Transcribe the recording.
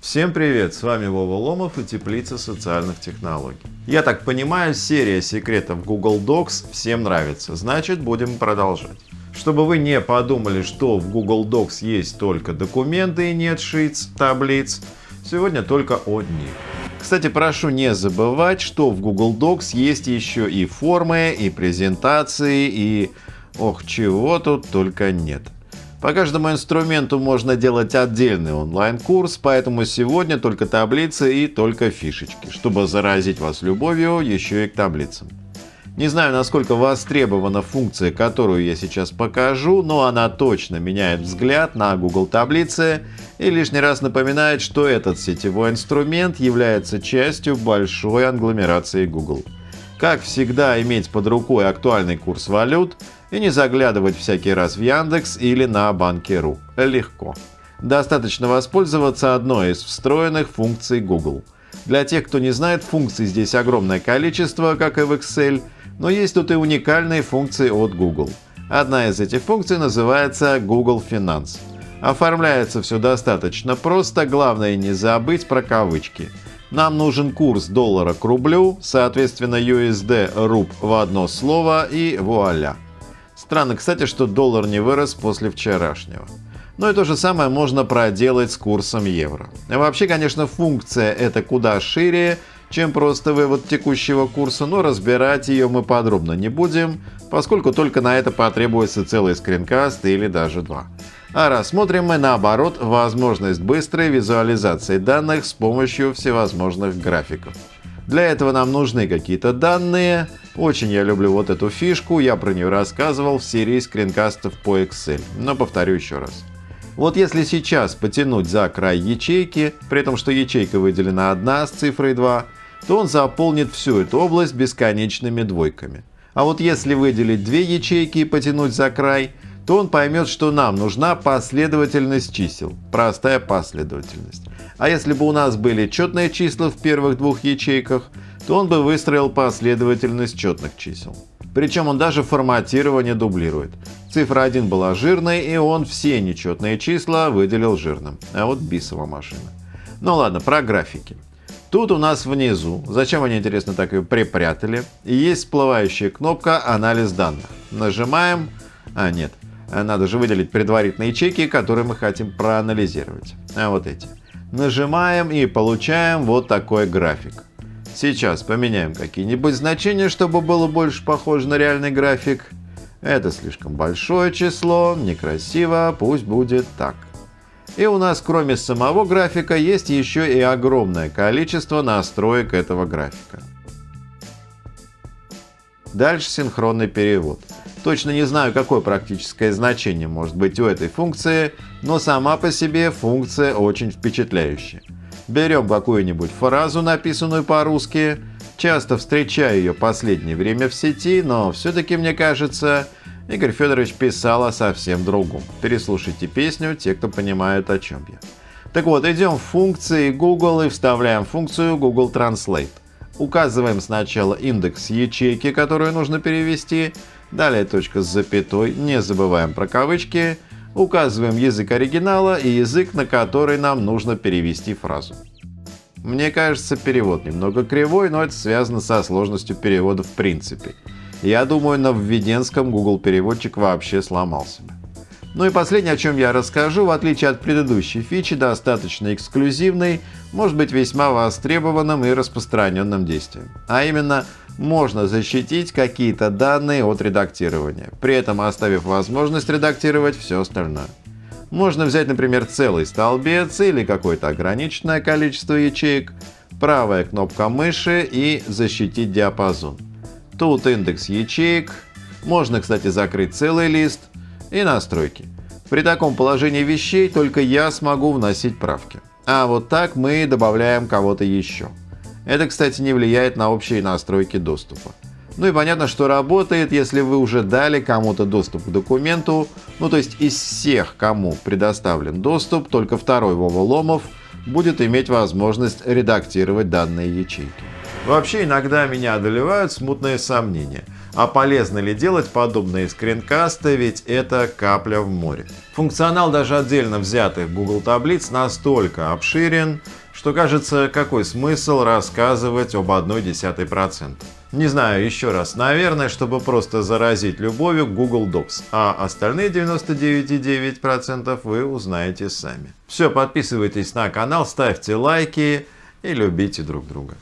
Всем привет, с вами Вова Ломов и Теплица социальных технологий. Я так понимаю, серия секретов Google Docs всем нравится, значит будем продолжать. Чтобы вы не подумали, что в Google Docs есть только документы и нет шиц, таблиц, сегодня только о них. Кстати, прошу не забывать, что в Google Docs есть еще и формы, и презентации, и... Ох, чего тут только нет. По каждому инструменту можно делать отдельный онлайн-курс, поэтому сегодня только таблицы и только фишечки, чтобы заразить вас любовью еще и к таблицам. Не знаю, насколько востребована функция, которую я сейчас покажу, но она точно меняет взгляд на Google таблицы и лишний раз напоминает, что этот сетевой инструмент является частью большой англомерации Google. Как всегда иметь под рукой актуальный курс валют и не заглядывать всякий раз в Яндекс или на Банки.ру. Легко. Достаточно воспользоваться одной из встроенных функций Google. Для тех, кто не знает, функций здесь огромное количество, как и в Excel – но есть тут и уникальные функции от Google. Одна из этих функций называется Google Finance. Оформляется все достаточно просто, главное не забыть про кавычки. Нам нужен курс доллара к рублю, соответственно USD руб в одно слово и вуаля. Странно, кстати, что доллар не вырос после вчерашнего. Но и то же самое можно проделать с курсом евро. Вообще, конечно, функция это куда шире, чем просто вывод текущего курса, но разбирать ее мы подробно не будем, поскольку только на это потребуется целый скринкаст или даже два. А рассмотрим мы наоборот возможность быстрой визуализации данных с помощью всевозможных графиков. Для этого нам нужны какие-то данные. Очень я люблю вот эту фишку, я про нее рассказывал в серии скринкастов по Excel, но повторю еще раз. Вот если сейчас потянуть за край ячейки, при том, что ячейка выделена одна с цифрой 2, то он заполнит всю эту область бесконечными двойками. А вот если выделить две ячейки и потянуть за край, то он поймет, что нам нужна последовательность чисел, простая последовательность. А если бы у нас были четные числа в первых двух ячейках, то он бы выстроил последовательность четных чисел. Причем он даже форматирование дублирует. Цифра 1 была жирной, и он все нечетные числа выделил жирным. А вот бисова машина. Ну ладно, про графики. Тут у нас внизу, зачем они, интересно, так ее припрятали, есть всплывающая кнопка «Анализ данных». Нажимаем, а нет, надо же выделить предварительные ячейки, которые мы хотим проанализировать. А вот эти. Нажимаем и получаем вот такой график. Сейчас поменяем какие-нибудь значения, чтобы было больше похоже на реальный график. Это слишком большое число, некрасиво, пусть будет так. И у нас кроме самого графика есть еще и огромное количество настроек этого графика. Дальше синхронный перевод. Точно не знаю, какое практическое значение может быть у этой функции, но сама по себе функция очень впечатляющая. Берем какую-нибудь фразу, написанную по-русски, часто встречаю ее последнее время в сети, но все-таки мне кажется, Игорь Федорович писал о совсем другом. Переслушайте песню, те, кто понимают, о чем я. Так вот, идем в функции Google и вставляем функцию Google Translate. Указываем сначала индекс ячейки, которую нужно перевести, далее точка с запятой, не забываем про кавычки, указываем язык оригинала и язык, на который нам нужно перевести фразу. Мне кажется, перевод немного кривой, но это связано со сложностью перевода в принципе. Я думаю, на введенском Google переводчик вообще сломался бы. Ну и последнее, о чем я расскажу, в отличие от предыдущей фичи, достаточно эксклюзивный, может быть весьма востребованным и распространенным действием. А именно, можно защитить какие-то данные от редактирования, при этом оставив возможность редактировать все остальное. Можно взять, например, целый столбец или какое-то ограниченное количество ячеек, правая кнопка мыши и защитить диапазон. Тут индекс ячеек. Можно, кстати, закрыть целый лист и настройки. При таком положении вещей только я смогу вносить правки. А вот так мы добавляем кого-то еще. Это, кстати, не влияет на общие настройки доступа. Ну и понятно, что работает, если вы уже дали кому-то доступ к документу, ну то есть из всех, кому предоставлен доступ, только второй Вова Ломов будет иметь возможность редактировать данные ячейки. Вообще иногда меня одолевают смутные сомнения. А полезно ли делать подобные скринкасты, ведь это капля в море. Функционал даже отдельно взятых Google таблиц настолько обширен, что кажется, какой смысл рассказывать об одной десятой процента. Не знаю, еще раз, наверное, чтобы просто заразить любовью Google Docs, а остальные 99,9% вы узнаете сами. Все, подписывайтесь на канал, ставьте лайки и любите друг друга.